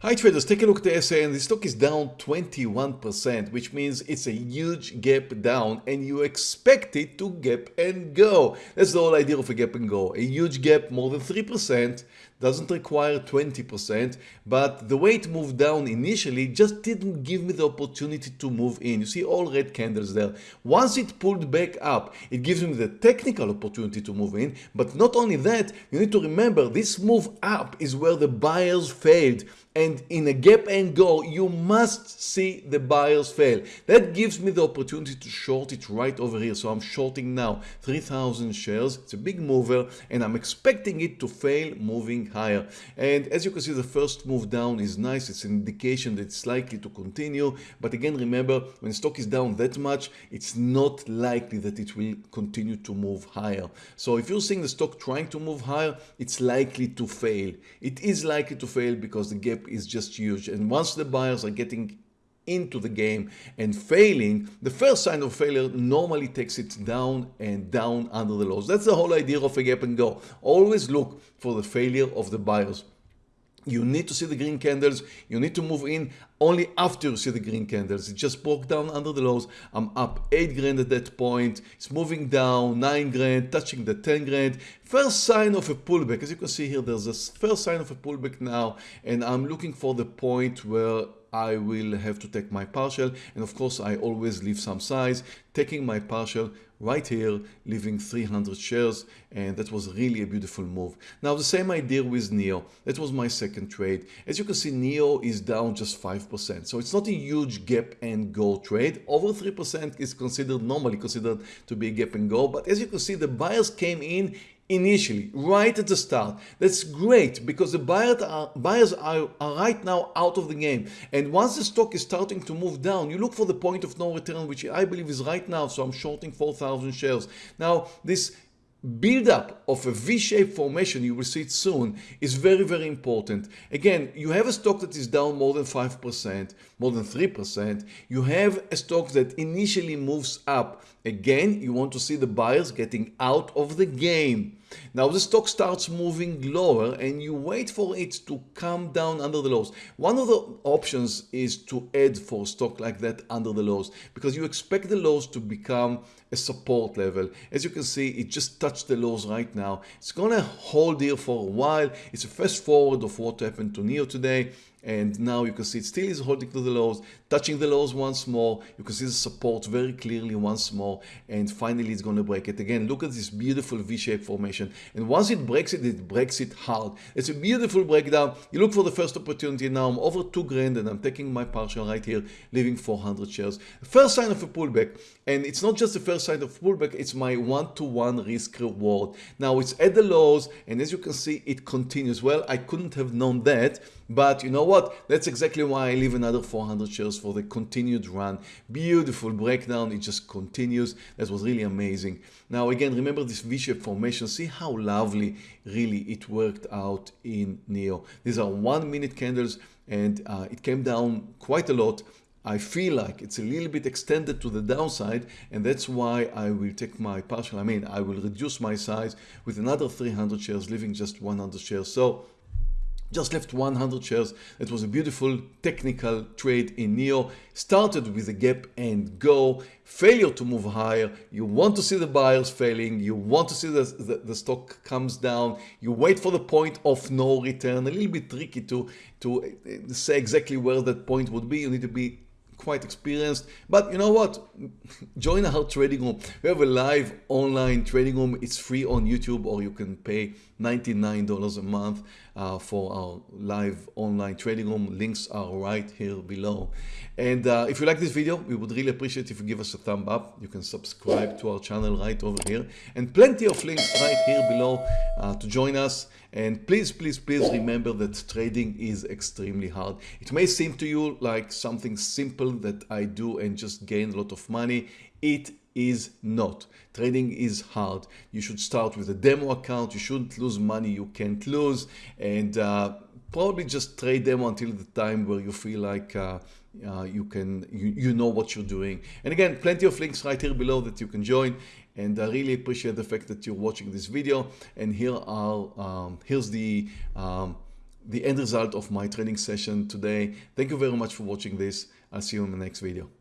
Hi traders, take a look at the SAN. The stock is down 21%, which means it's a huge gap down and you expect it to gap and go. That's the whole idea of a gap and go. A huge gap, more than 3%, doesn't require 20%, but the way it moved down initially just didn't give me the opportunity to move in. You see all red candles there. Once it pulled back up, it gives me the technical opportunity to move in, but not only that, you need to remember this move up is where the buyers failed and in a gap and go you must see the buyers fail. That gives me the opportunity to short it right over here. So I'm shorting now 3000 shares. It's a big mover and I'm expecting it to fail moving higher. And as you can see the first move down is nice. It's an indication that it's likely to continue. But again remember when stock is down that much it's not likely that it will continue to move higher. So if you're seeing the stock trying to move higher it's likely to fail. It is likely to fail because the gap is just huge. And once the buyers are getting into the game and failing, the first sign of failure normally takes it down and down under the lows. That's the whole idea of a gap and go. Always look for the failure of the buyers. You need to see the green candles. You need to move in only after you see the green candles. It just broke down under the lows. I'm up 8 grand at that point. It's moving down 9 grand, touching the 10 grand. First sign of a pullback. As you can see here, there's a first sign of a pullback now. And I'm looking for the point where I will have to take my partial and of course I always leave some size. Taking my partial right here leaving 300 shares and that was really a beautiful move. Now the same idea with NEO. That was my second trade. As you can see NEO is down just 5% so it's not a huge gap and go trade. Over 3% is considered normally considered to be a gap and go but as you can see the buyers came in initially, right at the start. That's great because the buyers are, buyers are, right now out of the game. And once the stock is starting to move down, you look for the point of no return, which I believe is right now. So I'm shorting 4,000 shares. Now, this build-up of a V-shaped formation, you will see it soon, is very, very important. Again, you have a stock that is down more than 5%, more than 3%. You have a stock that initially moves up. Again, you want to see the buyers getting out of the game. Now the stock starts moving lower and you wait for it to come down under the lows. One of the options is to add for stock like that under the lows because you expect the lows to become a support level. As you can see, it just touched the lows right now. It's gonna hold here for a while. It's a fast forward of what happened to NEO today and now you can see it still is holding to the lows touching the lows once more. You can see the support very clearly once more. And finally it's going to break it again. Look at this beautiful v-shaped formation. And once it breaks it it breaks it hard. It's a beautiful breakdown. You look for the first opportunity. Now i'm over two grand and i'm taking my partial right here leaving 400 shares. First sign of a pullback. And it's not just the first sign of pullback it's my one-to-one -one risk reward. Now it's at the lows. And as you can see it continues. Well i couldn't have known that. But you know what? That's exactly why I leave another 400 shares for the continued run. Beautiful breakdown. It just continues. That was really amazing. Now again, remember this V-shaped formation. See how lovely really it worked out in NEO. These are one minute candles and uh, it came down quite a lot. I feel like it's a little bit extended to the downside and that's why I will take my partial. I mean, I will reduce my size with another 300 shares, leaving just 100 shares. So just left 100 shares. It was a beautiful technical trade in NEO. Started with a gap and go. Failure to move higher. You want to see the buyers failing. You want to see the, the, the stock comes down. You wait for the point of no return. A little bit tricky to, to uh, say exactly where that point would be. You need to be quite experienced. But you know what? Join our trading room. We have a live online trading room. It's free on youtube or you can pay 99 dollars a month uh, for our live online trading room. Links are right here below. And uh, if you like this video we would really appreciate if you give us a thumb up. You can subscribe to our channel right over here. And plenty of links right here below uh, to join us and please, please, please remember that trading is extremely hard. It may seem to you like something simple that I do and just gain a lot of money. It is not. Trading is hard. You should start with a demo account. You shouldn't lose money you can't lose. And uh, probably just trade them until the time where you feel like uh, uh, you can you, you know what you're doing and again plenty of links right here below that you can join and I really appreciate the fact that you're watching this video and here are um, here's the um, the end result of my training session today. Thank you very much for watching this. I'll see you in the next video.